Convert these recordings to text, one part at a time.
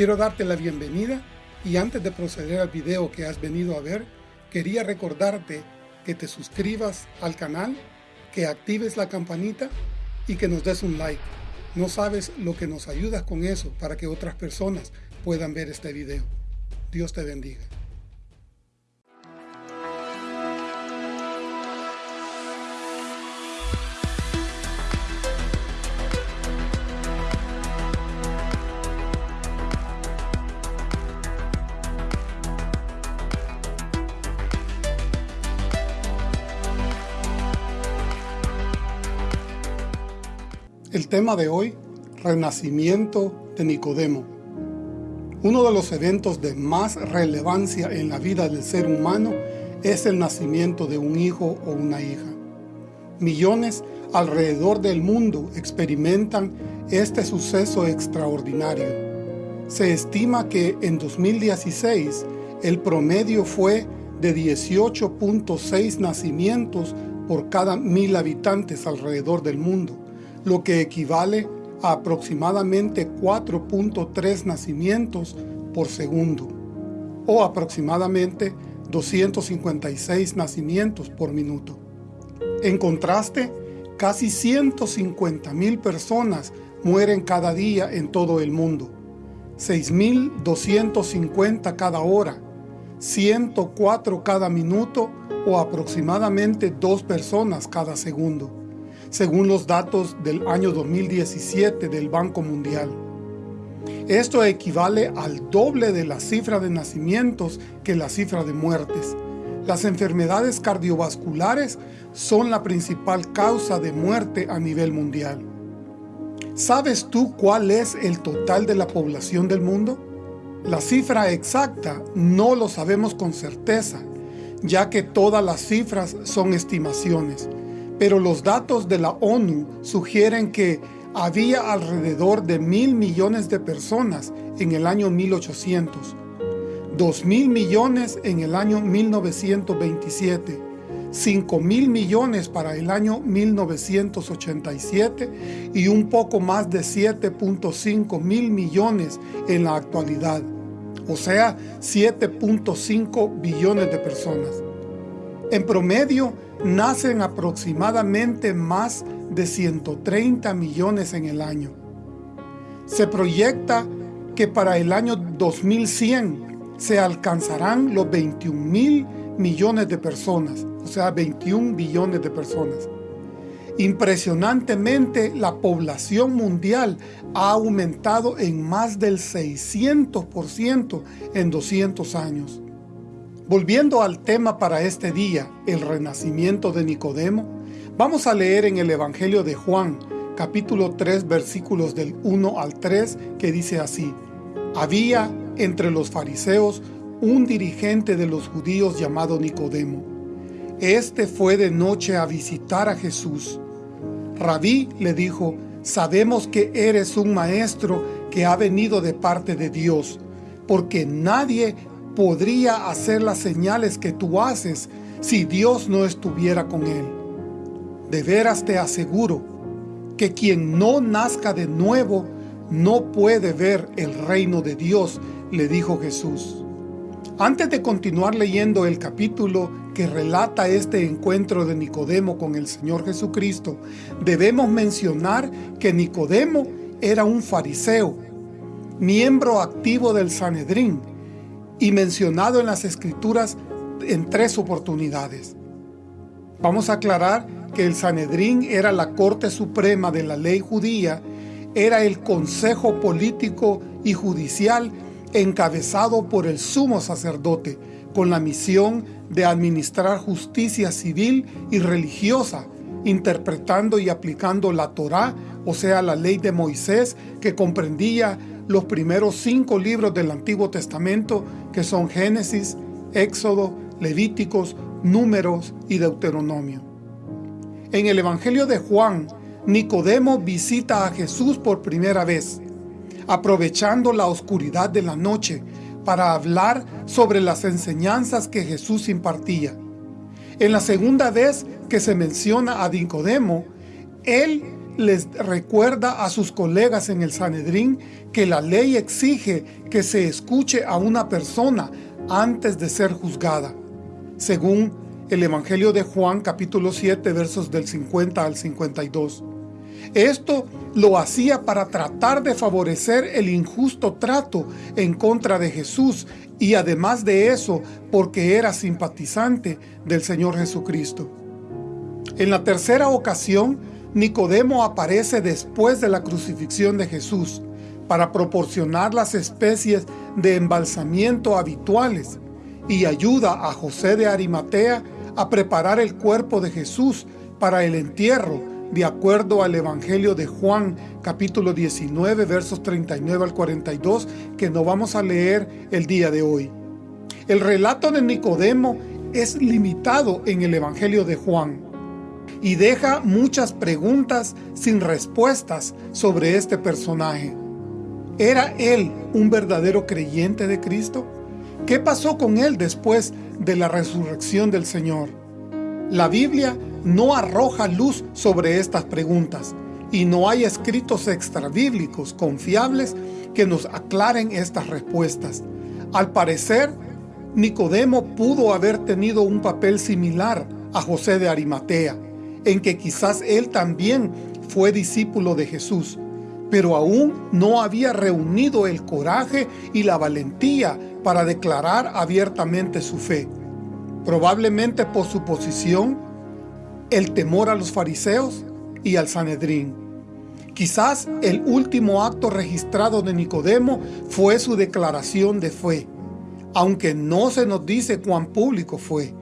Quiero darte la bienvenida y antes de proceder al video que has venido a ver, quería recordarte que te suscribas al canal, que actives la campanita y que nos des un like. No sabes lo que nos ayudas con eso para que otras personas puedan ver este video. Dios te bendiga. Tema de hoy, Renacimiento de Nicodemo. Uno de los eventos de más relevancia en la vida del ser humano es el nacimiento de un hijo o una hija. Millones alrededor del mundo experimentan este suceso extraordinario. Se estima que en 2016 el promedio fue de 18.6 nacimientos por cada mil habitantes alrededor del mundo, lo que equivale a aproximadamente 4.3 nacimientos por segundo, o aproximadamente 256 nacimientos por minuto. En contraste, casi 150 mil personas mueren cada día en todo el mundo, 6.250 cada hora, 104 cada minuto o aproximadamente dos personas cada segundo según los datos del año 2017 del Banco Mundial. Esto equivale al doble de la cifra de nacimientos que la cifra de muertes. Las enfermedades cardiovasculares son la principal causa de muerte a nivel mundial. ¿Sabes tú cuál es el total de la población del mundo? La cifra exacta no lo sabemos con certeza, ya que todas las cifras son estimaciones, pero los datos de la ONU sugieren que había alrededor de mil millones de personas en el año 1800, dos mil millones en el año 1927, 5 mil millones para el año 1987 y un poco más de 7.5 mil millones en la actualidad, o sea, 7.5 billones de personas. En promedio, nacen aproximadamente más de 130 millones en el año. Se proyecta que para el año 2100 se alcanzarán los 21 mil millones de personas, o sea, 21 billones de personas. Impresionantemente, la población mundial ha aumentado en más del 600% en 200 años. Volviendo al tema para este día, el renacimiento de Nicodemo, vamos a leer en el Evangelio de Juan, capítulo 3, versículos del 1 al 3, que dice así, Había entre los fariseos un dirigente de los judíos llamado Nicodemo. Este fue de noche a visitar a Jesús. Rabí le dijo, sabemos que eres un maestro que ha venido de parte de Dios, porque nadie podría hacer las señales que tú haces si Dios no estuviera con él. De veras te aseguro que quien no nazca de nuevo no puede ver el reino de Dios, le dijo Jesús. Antes de continuar leyendo el capítulo que relata este encuentro de Nicodemo con el Señor Jesucristo, debemos mencionar que Nicodemo era un fariseo, miembro activo del Sanedrín, y mencionado en las Escrituras en tres oportunidades. Vamos a aclarar que el Sanedrín era la Corte Suprema de la Ley Judía, era el Consejo Político y Judicial encabezado por el Sumo Sacerdote, con la misión de administrar justicia civil y religiosa, interpretando y aplicando la Torá, o sea, la ley de Moisés, que comprendía los primeros cinco libros del Antiguo Testamento, que son Génesis, Éxodo, Levíticos, Números y Deuteronomio. En el Evangelio de Juan, Nicodemo visita a Jesús por primera vez, aprovechando la oscuridad de la noche para hablar sobre las enseñanzas que Jesús impartía. En la segunda vez que se menciona a Nicodemo, él les recuerda a sus colegas en el Sanedrín que la ley exige que se escuche a una persona antes de ser juzgada, según el Evangelio de Juan capítulo 7 versos del 50 al 52. Esto lo hacía para tratar de favorecer el injusto trato en contra de Jesús y además de eso porque era simpatizante del Señor Jesucristo. En la tercera ocasión, Nicodemo aparece después de la crucifixión de Jesús para proporcionar las especies de embalsamiento habituales y ayuda a José de Arimatea a preparar el cuerpo de Jesús para el entierro de acuerdo al Evangelio de Juan capítulo 19 versos 39 al 42 que no vamos a leer el día de hoy. El relato de Nicodemo es limitado en el Evangelio de Juan y deja muchas preguntas sin respuestas sobre este personaje. ¿Era él un verdadero creyente de Cristo? ¿Qué pasó con él después de la resurrección del Señor? La Biblia no arroja luz sobre estas preguntas y no hay escritos extrabíblicos confiables que nos aclaren estas respuestas. Al parecer, Nicodemo pudo haber tenido un papel similar a José de Arimatea, en que quizás él también fue discípulo de Jesús, pero aún no había reunido el coraje y la valentía para declarar abiertamente su fe. Probablemente por su posición, el temor a los fariseos y al Sanedrín. Quizás el último acto registrado de Nicodemo fue su declaración de fe, aunque no se nos dice cuán público fue.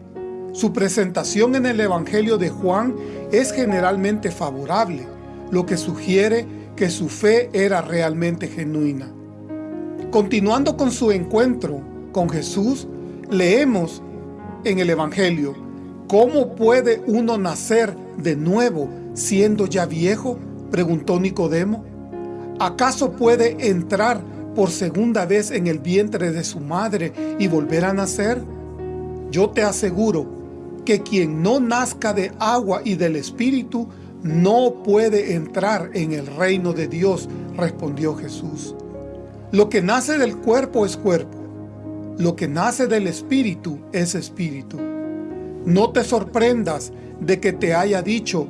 Su presentación en el Evangelio de Juan es generalmente favorable, lo que sugiere que su fe era realmente genuina. Continuando con su encuentro con Jesús, leemos en el Evangelio, ¿Cómo puede uno nacer de nuevo siendo ya viejo? Preguntó Nicodemo. ¿Acaso puede entrar por segunda vez en el vientre de su madre y volver a nacer? Yo te aseguro que quien no nazca de agua y del Espíritu no puede entrar en el reino de Dios, respondió Jesús. Lo que nace del cuerpo es cuerpo, lo que nace del Espíritu es Espíritu. No te sorprendas de que te haya dicho,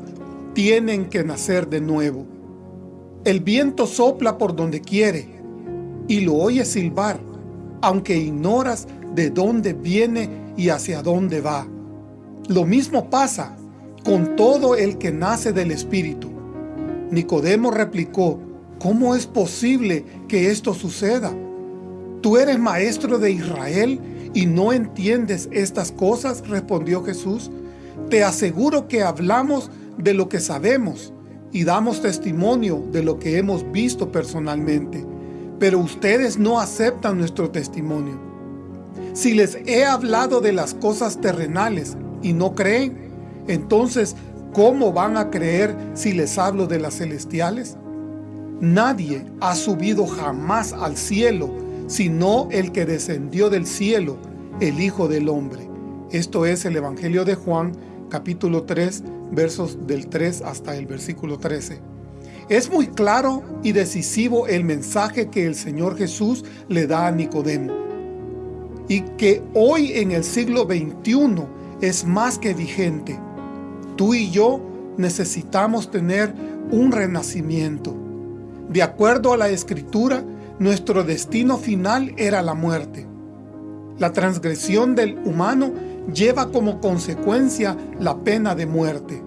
tienen que nacer de nuevo. El viento sopla por donde quiere y lo oyes silbar, aunque ignoras de dónde viene y hacia dónde va. Lo mismo pasa con todo el que nace del Espíritu. Nicodemo replicó, ¿cómo es posible que esto suceda? ¿Tú eres maestro de Israel y no entiendes estas cosas? Respondió Jesús. Te aseguro que hablamos de lo que sabemos y damos testimonio de lo que hemos visto personalmente, pero ustedes no aceptan nuestro testimonio. Si les he hablado de las cosas terrenales y no creen, entonces, ¿cómo van a creer si les hablo de las celestiales? Nadie ha subido jamás al cielo sino el que descendió del cielo, el Hijo del Hombre. Esto es el Evangelio de Juan, capítulo 3, versos del 3 hasta el versículo 13. Es muy claro y decisivo el mensaje que el Señor Jesús le da a Nicodemo. Y que hoy en el siglo XXI es más que vigente. Tú y yo necesitamos tener un renacimiento. De acuerdo a la Escritura, nuestro destino final era la muerte. La transgresión del humano lleva como consecuencia la pena de muerte.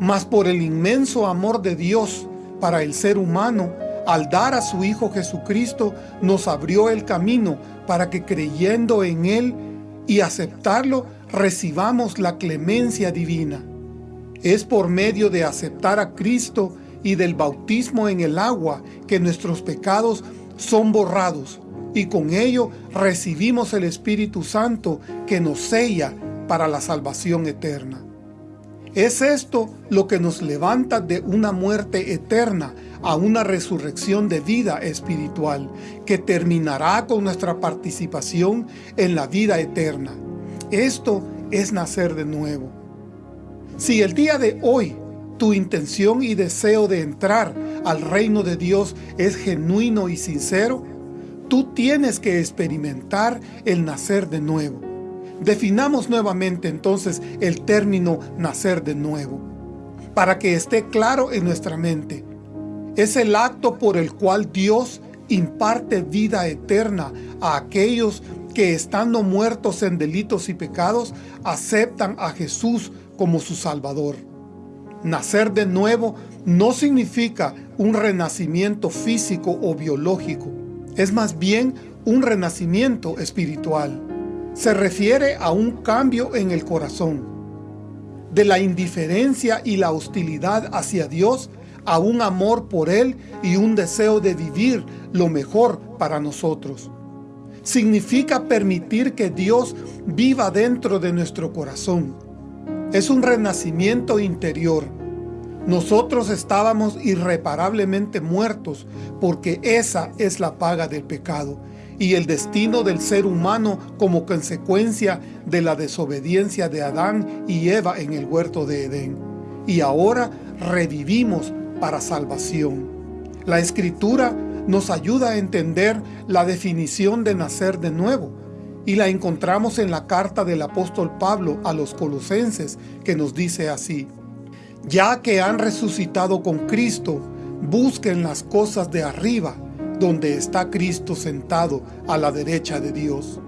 Mas por el inmenso amor de Dios para el ser humano, al dar a su Hijo Jesucristo, nos abrió el camino para que creyendo en Él y aceptarlo, recibamos la clemencia divina. Es por medio de aceptar a Cristo y del bautismo en el agua que nuestros pecados son borrados y con ello recibimos el Espíritu Santo que nos sella para la salvación eterna. Es esto lo que nos levanta de una muerte eterna a una resurrección de vida espiritual que terminará con nuestra participación en la vida eterna. Esto es nacer de nuevo. Si el día de hoy tu intención y deseo de entrar al reino de Dios es genuino y sincero, tú tienes que experimentar el nacer de nuevo. Definamos nuevamente entonces el término nacer de nuevo, para que esté claro en nuestra mente. Es el acto por el cual Dios imparte vida eterna a aquellos que estando muertos en delitos y pecados, aceptan a Jesús como su Salvador. Nacer de nuevo no significa un renacimiento físico o biológico, es más bien un renacimiento espiritual. Se refiere a un cambio en el corazón, de la indiferencia y la hostilidad hacia Dios a un amor por Él y un deseo de vivir lo mejor para nosotros. Significa permitir que Dios viva dentro de nuestro corazón. Es un renacimiento interior. Nosotros estábamos irreparablemente muertos porque esa es la paga del pecado y el destino del ser humano como consecuencia de la desobediencia de Adán y Eva en el huerto de Edén. Y ahora revivimos para salvación. La Escritura nos ayuda a entender la definición de nacer de nuevo, y la encontramos en la carta del apóstol Pablo a los colosenses, que nos dice así, Ya que han resucitado con Cristo, busquen las cosas de arriba, donde está Cristo sentado a la derecha de Dios.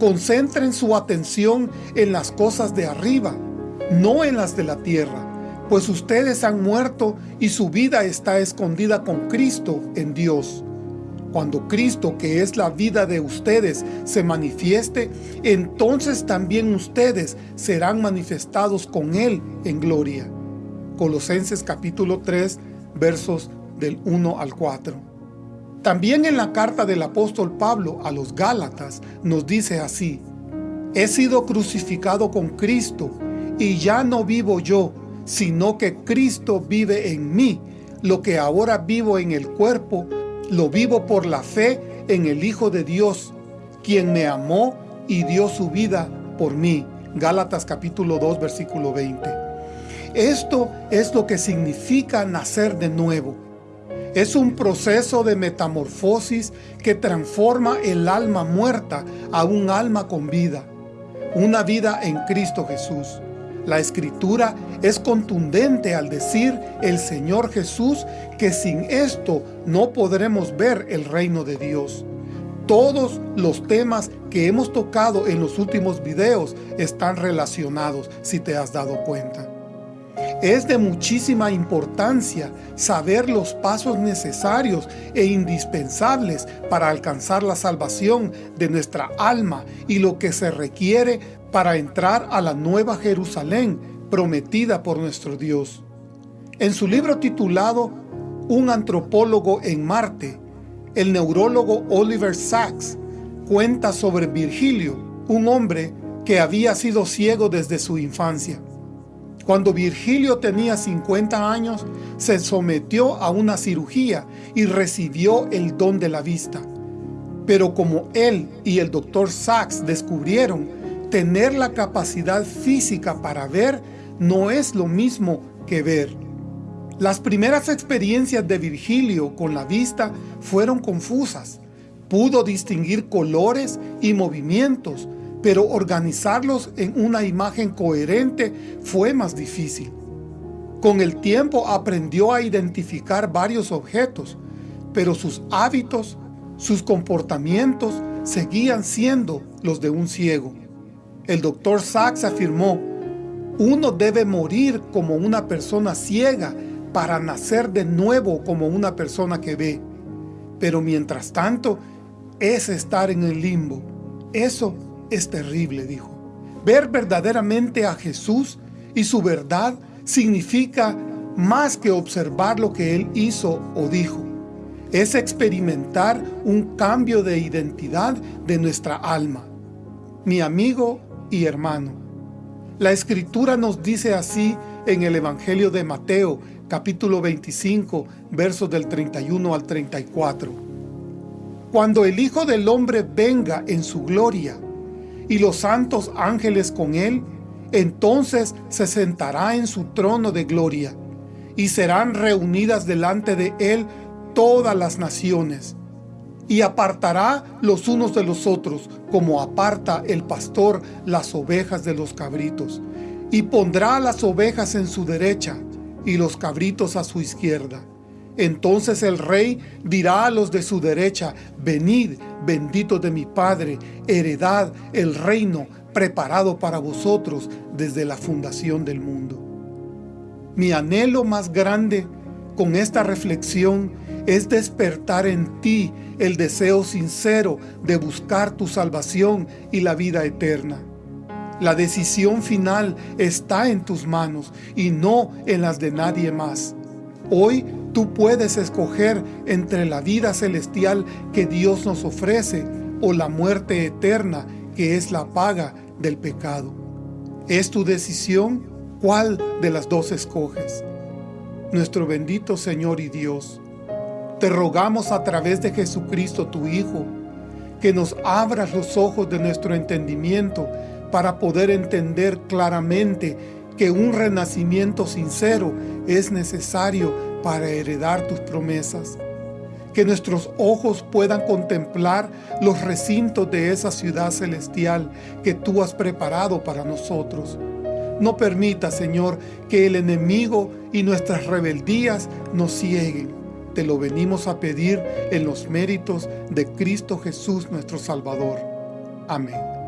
Concentren su atención en las cosas de arriba, no en las de la tierra, pues ustedes han muerto y su vida está escondida con Cristo en Dios. Cuando Cristo, que es la vida de ustedes, se manifieste, entonces también ustedes serán manifestados con Él en gloria. Colosenses capítulo 3, versos del 1 al 4. También en la carta del apóstol Pablo a los Gálatas nos dice así, He sido crucificado con Cristo, y ya no vivo yo, sino que Cristo vive en mí. Lo que ahora vivo en el cuerpo, lo vivo por la fe en el Hijo de Dios, quien me amó y dio su vida por mí. Gálatas capítulo 2, versículo 20. Esto es lo que significa nacer de nuevo. Es un proceso de metamorfosis que transforma el alma muerta a un alma con vida. Una vida en Cristo Jesús. La Escritura es contundente al decir el Señor Jesús que sin esto no podremos ver el reino de Dios. Todos los temas que hemos tocado en los últimos videos están relacionados, si te has dado cuenta. Es de muchísima importancia saber los pasos necesarios e indispensables para alcanzar la salvación de nuestra alma y lo que se requiere para entrar a la nueva Jerusalén prometida por nuestro Dios. En su libro titulado Un antropólogo en Marte, el neurólogo Oliver Sacks cuenta sobre Virgilio, un hombre que había sido ciego desde su infancia. Cuando Virgilio tenía 50 años, se sometió a una cirugía y recibió el don de la vista. Pero como él y el doctor Sachs descubrieron, tener la capacidad física para ver no es lo mismo que ver. Las primeras experiencias de Virgilio con la vista fueron confusas. Pudo distinguir colores y movimientos, pero organizarlos en una imagen coherente fue más difícil. Con el tiempo aprendió a identificar varios objetos, pero sus hábitos, sus comportamientos seguían siendo los de un ciego. El doctor Sachs afirmó, uno debe morir como una persona ciega para nacer de nuevo como una persona que ve. Pero mientras tanto, es estar en el limbo. Eso es terrible, dijo. Ver verdaderamente a Jesús y su verdad significa más que observar lo que Él hizo o dijo. Es experimentar un cambio de identidad de nuestra alma. Mi amigo y hermano, la Escritura nos dice así en el Evangelio de Mateo, capítulo 25, versos del 31 al 34. Cuando el Hijo del Hombre venga en su gloria, y los santos ángeles con él, entonces se sentará en su trono de gloria, y serán reunidas delante de él todas las naciones. Y apartará los unos de los otros, como aparta el pastor las ovejas de los cabritos. Y pondrá las ovejas en su derecha, y los cabritos a su izquierda. Entonces el rey dirá a los de su derecha, Venid, bendito de mi Padre, heredad el reino preparado para vosotros desde la fundación del mundo. Mi anhelo más grande con esta reflexión es despertar en ti el deseo sincero de buscar tu salvación y la vida eterna. La decisión final está en tus manos y no en las de nadie más. Hoy tú puedes escoger entre la vida celestial que Dios nos ofrece o la muerte eterna que es la paga del pecado. Es tu decisión cuál de las dos escoges. Nuestro bendito Señor y Dios, te rogamos a través de Jesucristo tu Hijo, que nos abras los ojos de nuestro entendimiento para poder entender claramente que un renacimiento sincero es necesario para heredar tus promesas. Que nuestros ojos puedan contemplar los recintos de esa ciudad celestial que tú has preparado para nosotros. No permita, Señor, que el enemigo y nuestras rebeldías nos cieguen. Te lo venimos a pedir en los méritos de Cristo Jesús nuestro Salvador. Amén.